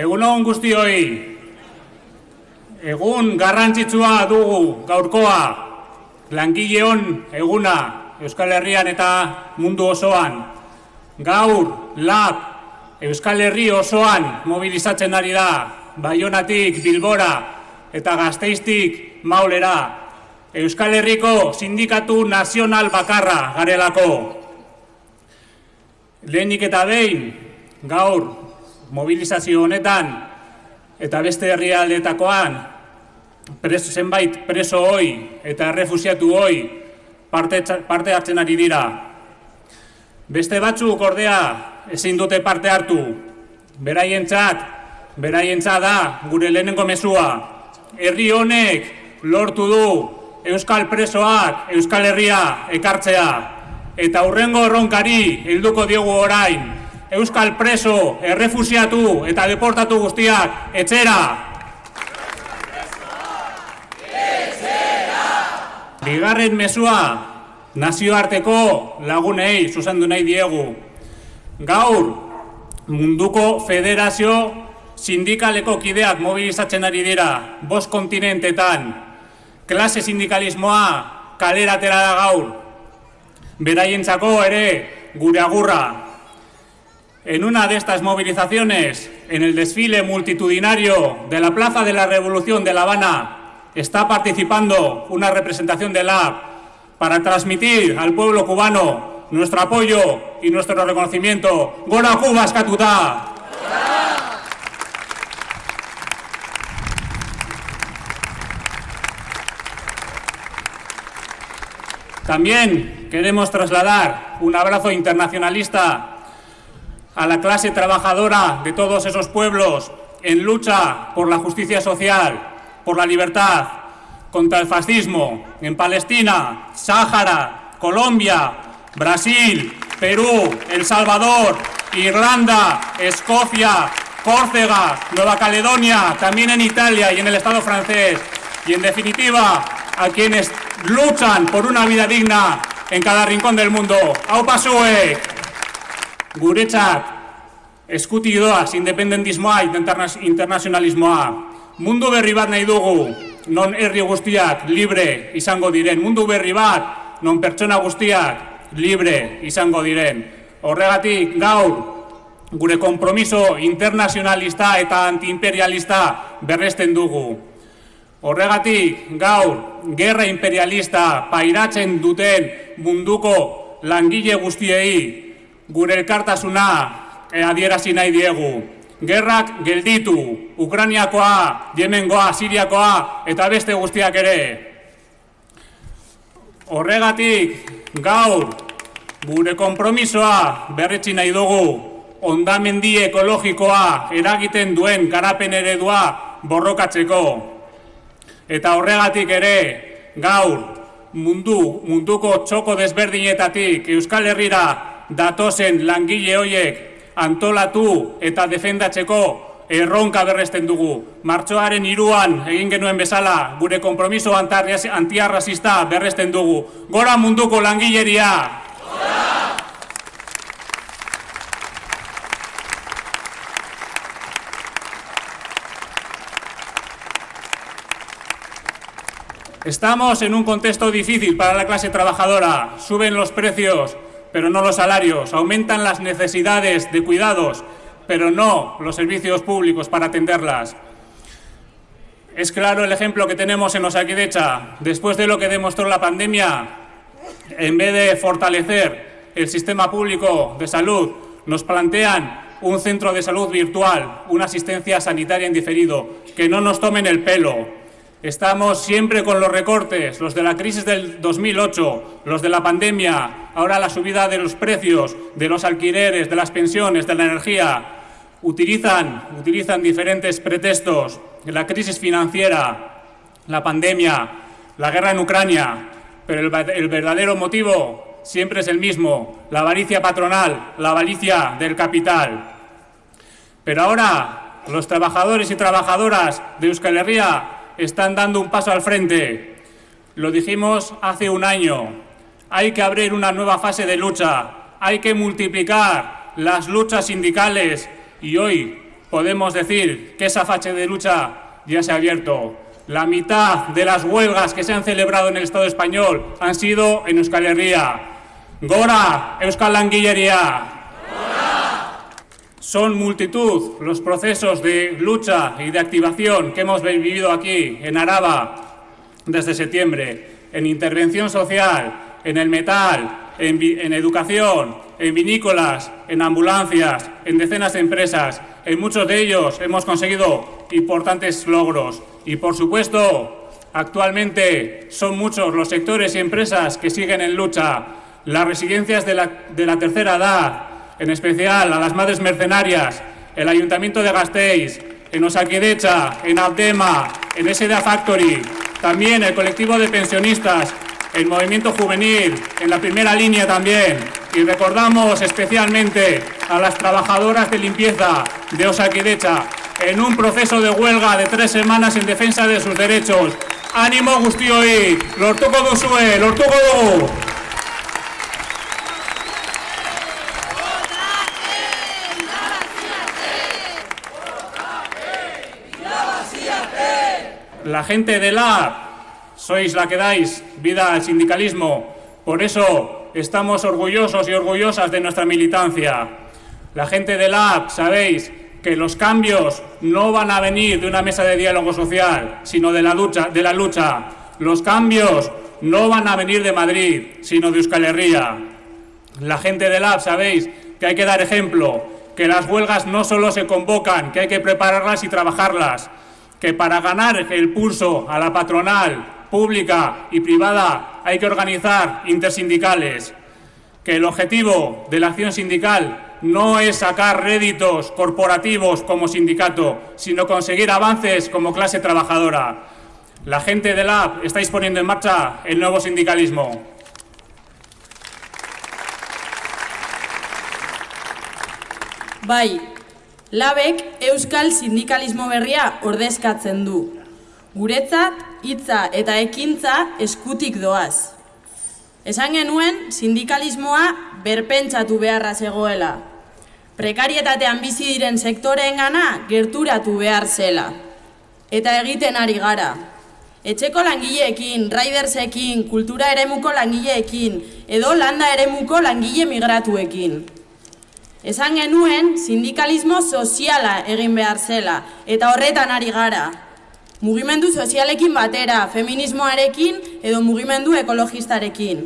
Egunon guztioi, egun garrantzitsua dugu gaurkoa, langileon eguna Euskal Herrian eta mundu osoan. Gaur, lab, Euskal Herri osoan mobilizatzen ari da, Baionatik Bilbora eta Gazteiztik Maulera. Euskal Herriko sindikatu nazional bakarra garelako. Lehenik eta behin, gaur, mobilizazio honetan, eta beste herrialdetakoan, preso, zenbait preso hoi eta errefusiatu hoi parte, parte hartzen ari dira. Beste batzuk ordea ezin dute parte hartu, beraientzat, beraientzat da gure lehenengo mezua. Herri honek lortu du Euskal presoak Euskal Herria ekartzea eta hurrengo erronkari helduko diogu orain Euskal preso, errefusiatu eta deportatu guztiak etxera. Bigarren mesua nazioarteko lagunei zuzendu nahi diegu. Gaur munduko federazio sindikaleko kideak mobilizatzen ari dira, bost kontinentetan, klase sindikalismoa kaleratera da gaur, beraientzako ere gure agurra. En una de estas movilizaciones, en el desfile multitudinario de la Plaza de la Revolución de La Habana, está participando una representación de la para transmitir al pueblo cubano nuestro apoyo y nuestro reconocimiento. ¡Gora Cuba, Escatutá! También queremos trasladar un abrazo internacionalista a la clase trabajadora de todos esos pueblos en lucha por la justicia social, por la libertad, contra el fascismo, en Palestina, Sáhara, Colombia, Brasil, Perú, El Salvador, Irlanda, Escocia, Córcega, Nueva Caledonia, también en Italia y en el Estado francés. Y en definitiva, a quienes luchan por una vida digna en cada rincón del mundo. ¡Au pasue! Eskuti doaz independentismoa internazionalismoa. Mundu berri bat nahi dugu, non herri guztiak libre izango diren. Mundu berri bat, non pertsona guztiak libre izango diren. Horregatik, gaur, gure kompromiso internazionalista eta antiimperialista berresten dugu. Horregatik, gaur, gerra imperialista pairatzen duten munduko langile guztiei gure elkartasuna adierazi nahi diegu. Gerrak gelditu, Ukraniakoa, Yemengoa, Siriakoa eta beste guztiak ere. Horregatik, gaur, gure konpromisoa berretzi nahi dugu ondamendi ekologikoa eragiten duen garapen eredua borrokatzeko. Eta horregatik ere, gaur, mundu, munduko txoko desberdinetatik Euskal Herrira datozen langile hoiek antolatu eta defendatzeko erronka berresten dugu. Martxoaren iruan egin genuen bezala gure kompromiso antiarrazista berresten dugu. Gora munduko langileria! Estamos en un contexto difícil para la clase trabajadora. Suben los precios, pero no los salarios. Aumentan las necesidades de cuidados, pero no los servicios públicos para atenderlas. Es claro el ejemplo que tenemos en Osakidecha. Después de lo que demostró la pandemia, en vez de fortalecer el sistema público de salud, nos plantean un centro de salud virtual, una asistencia sanitaria en diferido, que no nos tomen el pelo, Estamos siempre con los recortes, los de la crisis del 2008, los de la pandemia, ahora la subida de los precios, de los alquileres, de las pensiones, de la energía. Utilizan, utilizan diferentes pretextos, la crisis financiera, la pandemia, la guerra en Ucrania, pero el, el verdadero motivo siempre es el mismo, la avaricia patronal, la avaricia del capital. Pero ahora los trabajadores y trabajadoras de Euskal Herria están dando un paso al frente. Lo dijimos hace un año. Hay que abrir una nueva fase de lucha. Hay que multiplicar las luchas sindicales y hoy podemos decir que esa facha de lucha ya se ha abierto. La mitad de las huelgas que se han celebrado en el Estado español han sido en Euskal Herria. Gora, Euskal Languillería. Son multitud los procesos de lucha y de activación que hemos vivido aquí en Araba desde septiembre, en intervención social, en el metal, en, educación, en vinícolas, en ambulancias, en decenas de empresas. En muchos de ellos hemos conseguido importantes logros y, por supuesto, actualmente son muchos los sectores y empresas que siguen en lucha. Las residencias de la, de la tercera edad, en especial a las madres mercenarias, el Ayuntamiento de Gasteiz, en Osakidecha, en Aldema, en SDA Factory, también el colectivo de pensionistas, el movimiento juvenil, en la primera línea también. Y recordamos especialmente a las trabajadoras de limpieza de Osakidecha en un proceso de huelga de tres semanas en defensa de sus derechos. ¡Ánimo guztioi! ¡Lortuko duzue! ¡Lortuko dugu! La gente de la sois la que dais vida al sindicalismo. Por eso estamos orgullosos y orgullosas de nuestra militancia. La gente de la sabéis que los cambios no van a venir de una mesa de diálogo social, sino de la lucha. De la lucha. Los cambios no van a venir de Madrid, sino de Euskal Herria. La gente de la sabéis que hay que dar ejemplo, que las huelgas no solo se convocan, que hay que prepararlas y trabajarlas, que para ganar el pulso a la patronal pública y privada hay que organizar intersindicales, que el objetivo de la acción sindical no es sacar réditos corporativos como sindicato, sino conseguir avances como clase trabajadora. La gente de LAB estáis poniendo en marcha el nuevo sindicalismo. Bai, labek euskal sindikalismo berria ordezkatzen du. Guretzat, hitza eta ekintza eskutik doaz. Esan genuen sindikalismoa berpentsatu beharra zegoela. Prekarietatean bizi diren sektoreen gana gerturatu behar zela. Eta egiten ari gara. Etxeko langileekin, raidersekin, kultura eremuko langileekin, edo landa eremuko langile migratuekin. Esan genuen sindikalismo soziala egin behar zela, eta horretan ari gara. Mugimendu sozialekin batera, feminismoarekin edo mugimendu ekologistarekin.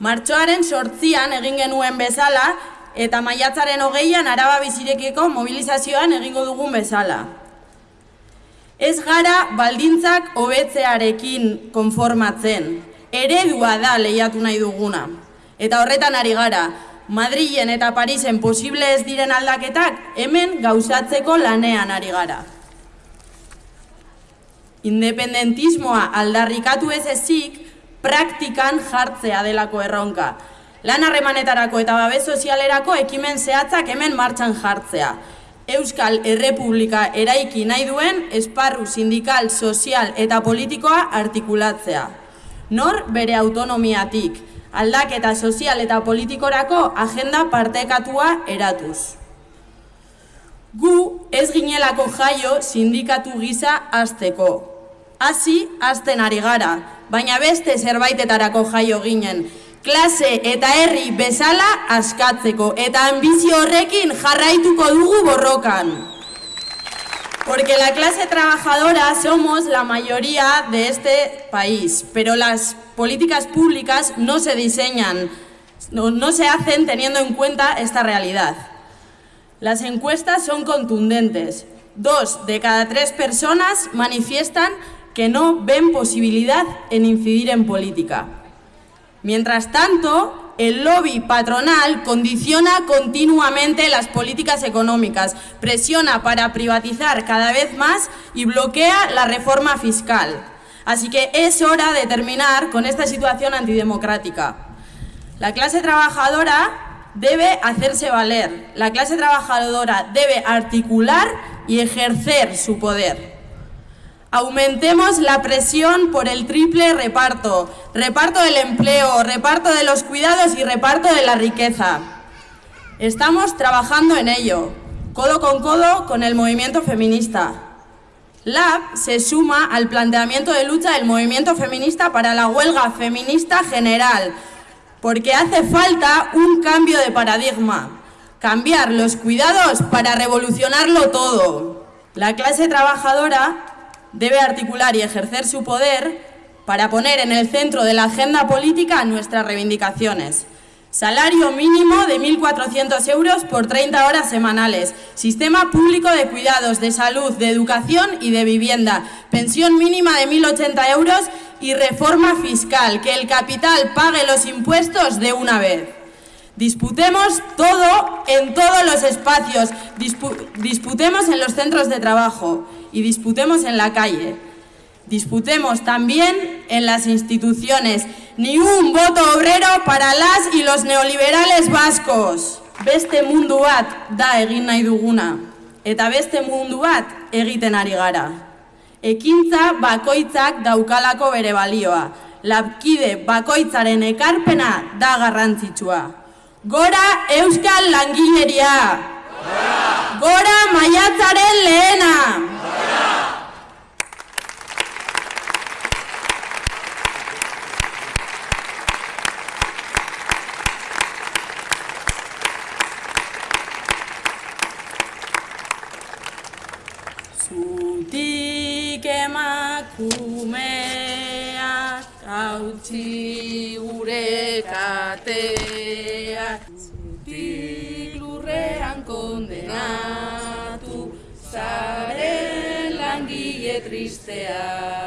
Martxoaren sortzian egin genuen bezala, eta maiatzaren hogeian araba bizirekeko mobilizazioan egingo dugun bezala. Ez gara baldintzak hobetzearekin konformatzen, eredua da lehiatu nahi duguna. Eta horretan ari gara, Madrilen eta Parisen posible ez diren aldaketak hemen gauzatzeko lanean ari gara. Independentismoa aldarrikatu ez ezik, praktikan jartzea delako erronka. Lan harremanetarako eta babes sozialerako ekimen zehatzak hemen martxan jartzea. Euskal Errepublika eraiki nahi duen esparru sindikal, sozial eta politikoa artikulatzea. Nor bere autonomiatik, aldaketa sozial eta politikorako agenda partekatua eratuz. Gu ez ginelako jaio sindikatu gisa azteko. Hasi azten ari gara, baina beste zerbaitetarako jaio ginen, klase eta herri bezala askatzeko eta ambizio horrekin jarraituko dugu borrokan. Porque la clase trabajadora somos la mayoría de este país, pero las políticas públicas no se diseñan, no, no se hacen teniendo en cuenta esta realidad. Las encuestas son contundentes. Dos de cada tres personas manifiestan que no ven posibilidad en incidir en política. Mientras tanto, el lobby patronal condiciona continuamente las políticas económicas, presiona para privatizar cada vez más y bloquea la reforma fiscal. Así que es hora de terminar con esta situación antidemocrática. La clase trabajadora debe hacerse valer, la clase trabajadora debe articular y ejercer su poder. Aumentemos la presión por el triple reparto, reparto del empleo, reparto de los cuidados y reparto de la riqueza. Estamos trabajando en ello. codo con codo con el movimiento feminista. LAB se suma al planteamiento de lucha del movimiento feminista para la huelga feminista general, porque hace falta un cambio de paradigma, cambiar los cuidados para revolucionarlo todo. La clase trabajadora debe articular y ejercer su poder para poner en el centro de la agenda política nuestras reivindicaciones. Salario mínimo de 1.400 euros por 30 horas semanales. Sistema público de cuidados, de salud, de educación y de vivienda. Pensión mínima de 1.080 euros y reforma fiscal. Que el capital pague los impuestos de una vez. Disputemos todo en todos los espacios. disputemos en los centros de trabajo y disputemos en la calle. Disputemos también en las instituciones. Ni un voto obrero para las y los neoliberales vascos. Beste mundu bat da egin nahi duguna. Eta beste mundu bat egiten ari gara. Ekintza bakoitzak daukalako bere balioa. Lapkide bakoitzaren ekarpena da garrantzitsua. Gora Euskal Langileria! Gora! Gora maiatzaren lehena! Zutik emakumeak hautsi gure kateak. Zutik lurrean kondenatu zaren langile tristeak